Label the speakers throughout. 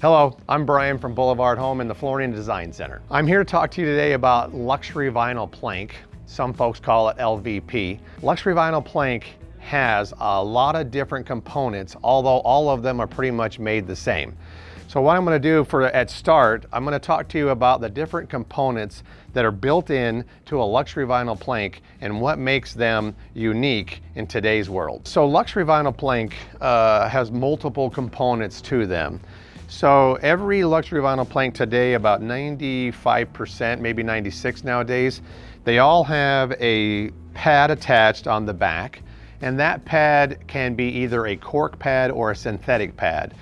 Speaker 1: Hello, I'm Brian from Boulevard Home in the Flooring Design Center. I'm here to talk to you today about luxury vinyl plank. Some folks call it LVP. Luxury vinyl plank has a lot of different components, although all of them are pretty much made the same. So what I'm gonna do for at start, I'm gonna talk to you about the different components that are built in to a luxury vinyl plank and what makes them unique in today's world. So luxury vinyl plank uh, has multiple components to them. So every luxury vinyl plank today, about 95%, maybe 96 nowadays, they all have a pad attached on the back and that pad can be either a cork pad or a synthetic pad.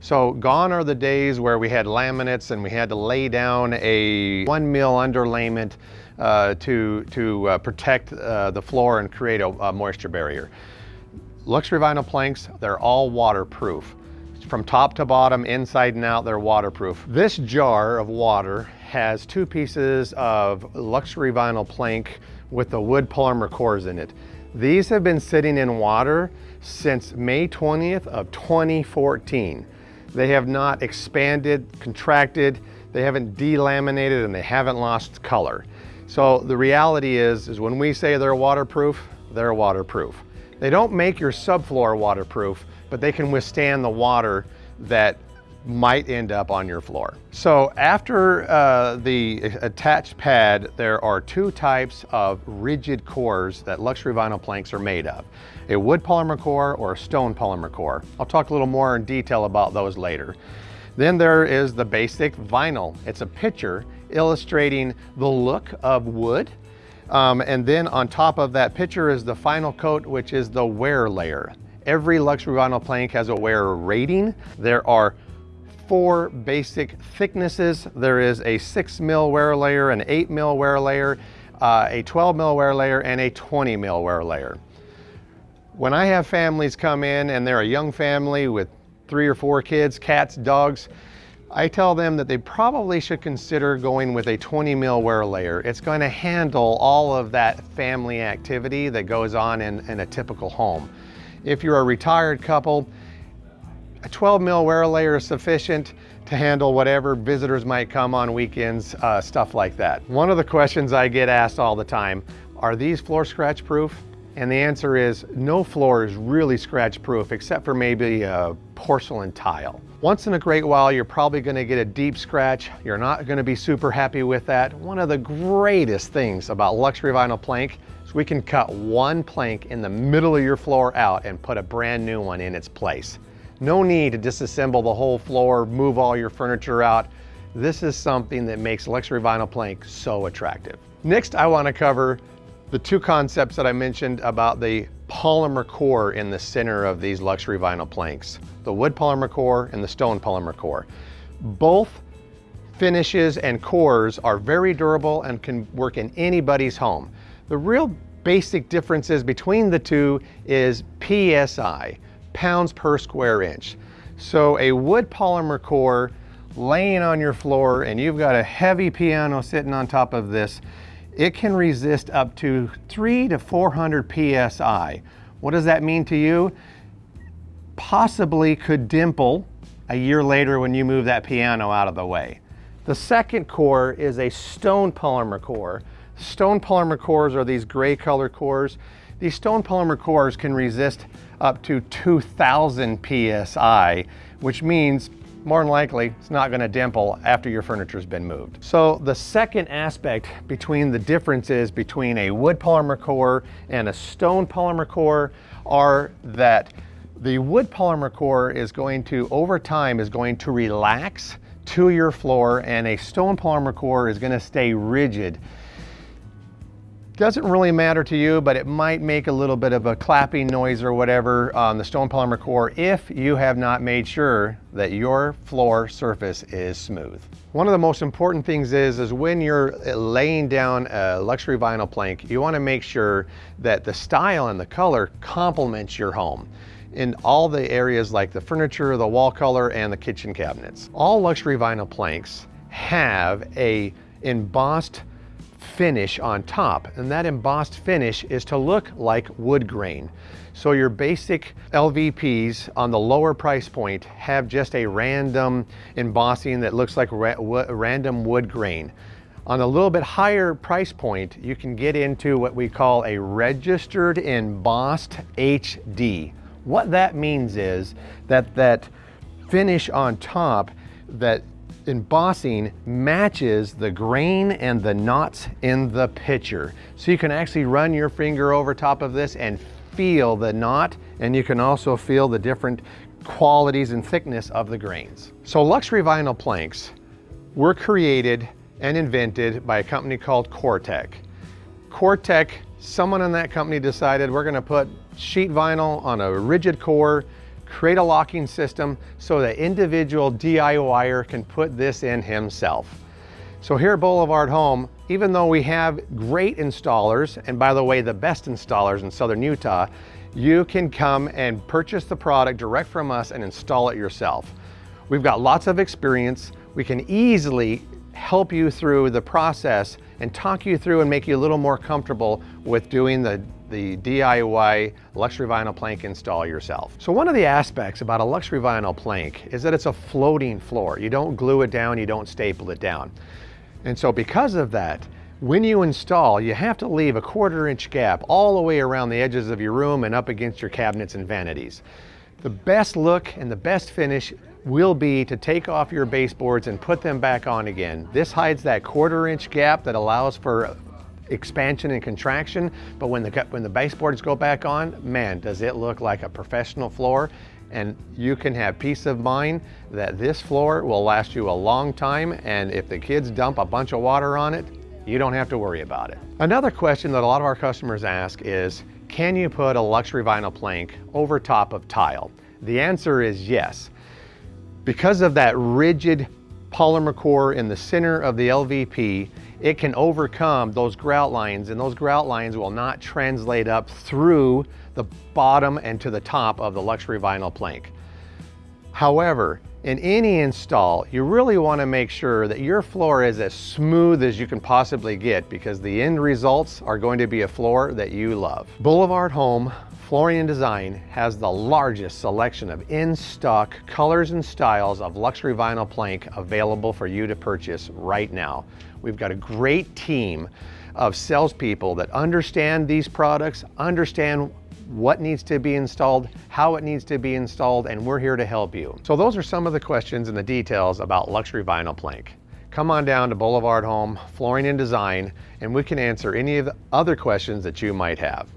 Speaker 1: So gone are the days where we had laminates and we had to lay down a one mil underlayment uh, to, to uh, protect uh, the floor and create a, a moisture barrier. Luxury vinyl planks, they're all waterproof. From top to bottom, inside and out, they're waterproof. This jar of water has two pieces of luxury vinyl plank with the wood polymer cores in it. These have been sitting in water since May 20th of 2014. They have not expanded, contracted, they haven't delaminated, and they haven't lost color. So the reality is, is when we say they're waterproof, they're waterproof. They don't make your subfloor waterproof, but they can withstand the water that might end up on your floor. So after uh, the attached pad, there are two types of rigid cores that luxury vinyl planks are made of. A wood polymer core or a stone polymer core. I'll talk a little more in detail about those later. Then there is the basic vinyl. It's a picture illustrating the look of wood. Um, and then on top of that picture is the final coat, which is the wear layer. Every luxury vinyl plank has a wear rating. There are four basic thicknesses. There is a six mil wear layer, an eight mil wear layer, uh, a 12 mil wear layer, and a 20 mil wear layer. When I have families come in and they're a young family with three or four kids, cats, dogs, I tell them that they probably should consider going with a 20 mil wear layer. It's going to handle all of that family activity that goes on in, in a typical home. If you're a retired couple, a 12 mil wear layer is sufficient to handle whatever visitors might come on weekends, uh, stuff like that. One of the questions I get asked all the time, are these floor scratch proof? And the answer is no floor is really scratch proof except for maybe a porcelain tile. Once in a great while, you're probably gonna get a deep scratch. You're not gonna be super happy with that. One of the greatest things about luxury vinyl plank is we can cut one plank in the middle of your floor out and put a brand new one in its place. No need to disassemble the whole floor, move all your furniture out. This is something that makes luxury vinyl plank so attractive. Next, I wanna cover the two concepts that I mentioned about the polymer core in the center of these luxury vinyl planks. The wood polymer core and the stone polymer core. Both finishes and cores are very durable and can work in anybody's home. The real basic differences between the two is PSI pounds per square inch. So a wood polymer core laying on your floor and you've got a heavy piano sitting on top of this, it can resist up to three to 400 PSI. What does that mean to you? Possibly could dimple a year later when you move that piano out of the way. The second core is a stone polymer core. Stone polymer cores are these gray color cores. These stone polymer cores can resist up to 2000 PSI, which means more than likely it's not gonna dimple after your furniture's been moved. So the second aspect between the differences between a wood polymer core and a stone polymer core are that the wood polymer core is going to, over time, is going to relax to your floor and a stone polymer core is gonna stay rigid doesn't really matter to you, but it might make a little bit of a clapping noise or whatever on the stone polymer core if you have not made sure that your floor surface is smooth. One of the most important things is, is when you're laying down a luxury vinyl plank, you wanna make sure that the style and the color complements your home in all the areas like the furniture, the wall color, and the kitchen cabinets. All luxury vinyl planks have a embossed finish on top. And that embossed finish is to look like wood grain. So your basic LVPs on the lower price point have just a random embossing that looks like ra random wood grain. On a little bit higher price point, you can get into what we call a registered embossed HD. What that means is that that finish on top, that embossing matches the grain and the knots in the picture. So you can actually run your finger over top of this and feel the knot and you can also feel the different qualities and thickness of the grains. So luxury vinyl planks were created and invented by a company called COREtec. COREtec, someone in that company decided we're gonna put sheet vinyl on a rigid core create a locking system so the individual DIYer can put this in himself. So here at Boulevard Home, even though we have great installers, and by the way, the best installers in Southern Utah, you can come and purchase the product direct from us and install it yourself. We've got lots of experience. We can easily help you through the process and talk you through and make you a little more comfortable with doing the the DIY luxury vinyl plank install yourself. So one of the aspects about a luxury vinyl plank is that it's a floating floor. You don't glue it down, you don't staple it down. And so because of that, when you install, you have to leave a quarter inch gap all the way around the edges of your room and up against your cabinets and vanities. The best look and the best finish will be to take off your baseboards and put them back on again. This hides that quarter inch gap that allows for expansion and contraction, but when the, when the baseboards go back on, man, does it look like a professional floor. And you can have peace of mind that this floor will last you a long time. And if the kids dump a bunch of water on it, you don't have to worry about it. Another question that a lot of our customers ask is, can you put a luxury vinyl plank over top of tile? The answer is yes. Because of that rigid polymer core in the center of the LVP, it can overcome those grout lines and those grout lines will not translate up through the bottom and to the top of the luxury vinyl plank. However, in any install, you really want to make sure that your floor is as smooth as you can possibly get because the end results are going to be a floor that you love. Boulevard Home Flooring and Design has the largest selection of in-stock colors and styles of luxury vinyl plank available for you to purchase right now. We've got a great team of salespeople that understand these products, understand what needs to be installed, how it needs to be installed, and we're here to help you. So those are some of the questions and the details about luxury vinyl plank. Come on down to Boulevard Home Flooring and Design, and we can answer any of the other questions that you might have.